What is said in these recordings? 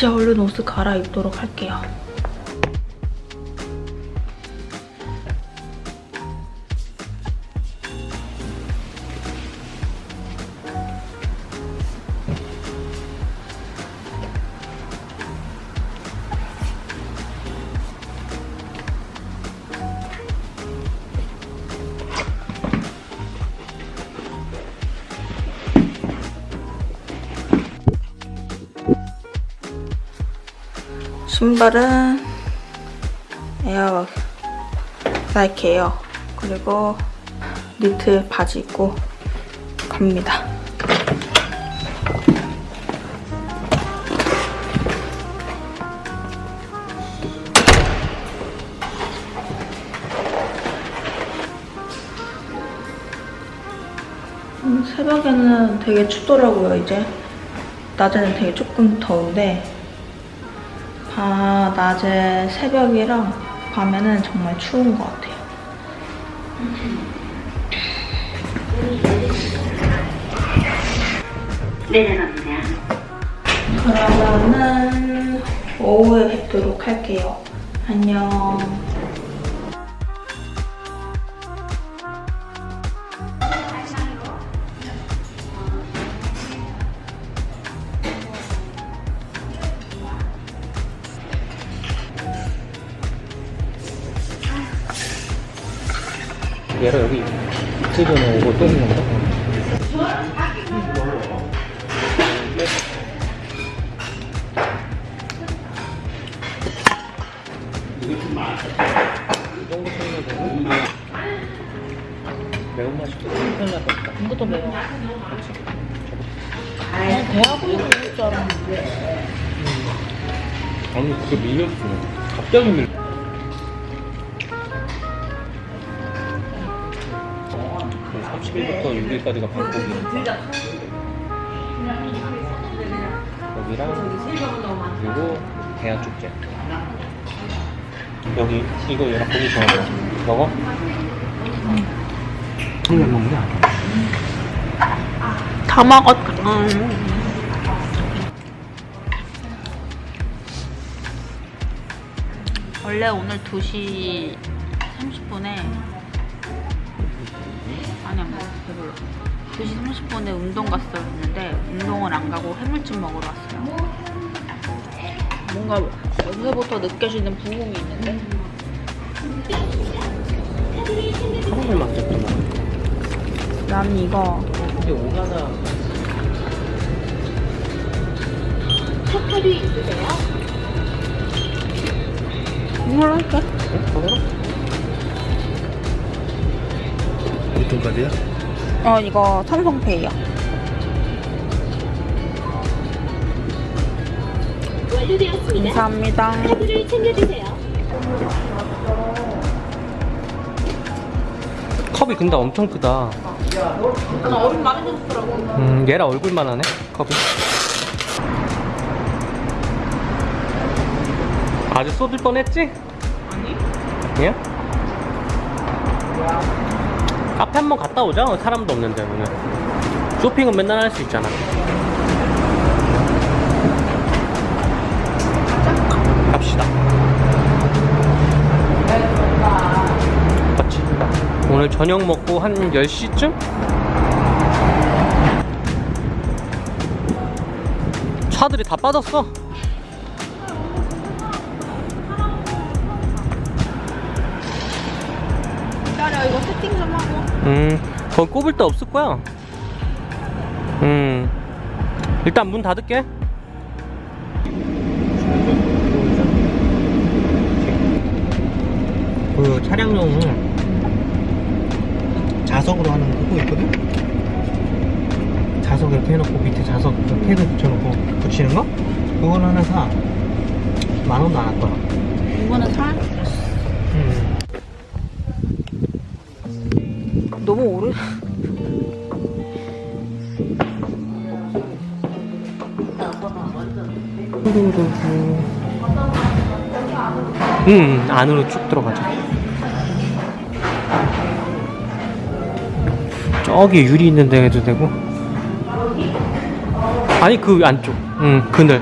이제 얼른 옷을 갈아입도록 할게요. 신발은 에어 나이키 에어 그리고 니트 바지 입고 갑니다. 음, 새벽에는 되게 춥더라고요 이제 낮에는 되게 조금 더운데 바, 낮에 새벽이랑 밤에는 정말 추운 것 같아요. 내려갑니다. 그러면은 오후에 뵙도록 할게요. 안녕. 얘가 여기 이틀 전에 오고 또 있는 거 매운맛이 큰일 날것 이것도 매워. 그냥 배하고 있는 줄 알았는데. 아니, 그게 밀렸어. 갑자기 밀렸어. 10일부터 6일까지가 방콕이니까 여기랑 그리고 대야 축제 여기 이거 얘랑 고기 좋아해 먹어? 이거 먹는 다 먹었다 응. 어. 원래 오늘 2시 30분에 아니야 뭐 배불러 2시 30분에 운동 갔어야 했는데 운동을 안 가고 해물찜 먹으러 왔어요 뭔가 여기서부터 느껴지는 부흥이 있는데 하루를 맡겼구나 난 이거 근데 오가나 턱털이 있으세요? 이걸로 할게 응? 저거로? 어떤 카드야? 어 이거 완료되었습니다. 감사합니다 카드를 챙겨주세요. 컵이 근데 엄청 크다 나 얼음 많이 줬더라고 음 얘랑 얼굴만 하네 컵이 아주 쏟을 뻔했지? 아니 아니야? 카페 한번 갔다 오자. 사람도 없는데 오늘 쇼핑은 맨날 할 수 있잖아. 갑시다. 맞지? 오늘 저녁 먹고 한 10시쯤? 차들이 다 빠졌어 기다려 이거 세팅 좀 하고 음, 거기 꼽을 데 없을 거야. 음, 일단 문 닫을게. 그 차량용 자석으로 하는 그거 있거든? 자석 이렇게 해놓고 밑에 자석 패드 붙여놓고 붙이는 거? 그거는 하나 사. 만 원도 안 할 거야. 이거는 살? 너무 오래 음, 안으로 쭉 들어가자. 저기 유리 있는 데 해도 되고. 아니, 그 안쪽. 응, 그늘.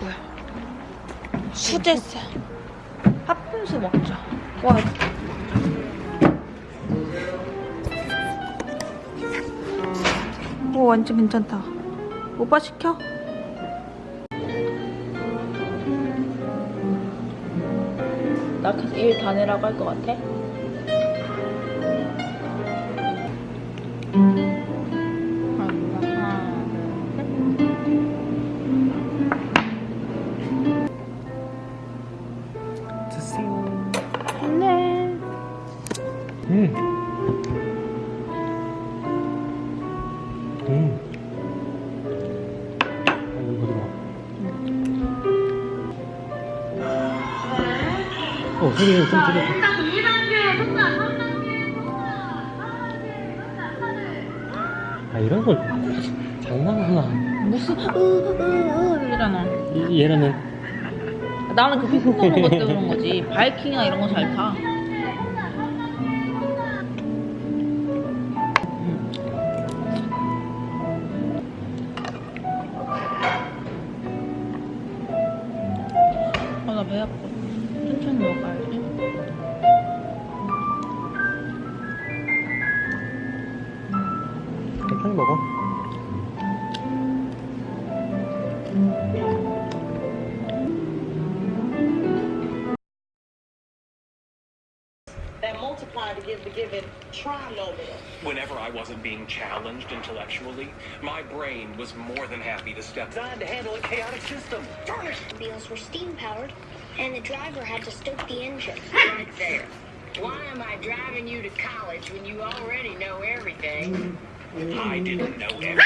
아이고야. 수제세. 팥빙수 먹자. 와, 이거. 오, 완전 괜찮다. 오빠 시켜? 나 계속 일 다내라고 할 것 같아? 드세요. 네. 음. 음. 어, 소리 좀 줄여. 아, 이런 걸 장난하나. 무슨 으 으으으 이러잖아. 이- 얘라는 나는 그 휘핑 도는 것 때문에 그런 거지. 바이킹이나 이런 거잘 타. 아, 아파. 천천히 먹어야지. 천천히 먹어. Given trinomial. Whenever I wasn't being challenged intellectually, my brain was more than happy to step designed to handle a chaotic system. Darn it! wheels were steam powered, and the driver had to stoke the engine. Right there. Why am I driving you to college when you already know everything? I didn't know everything.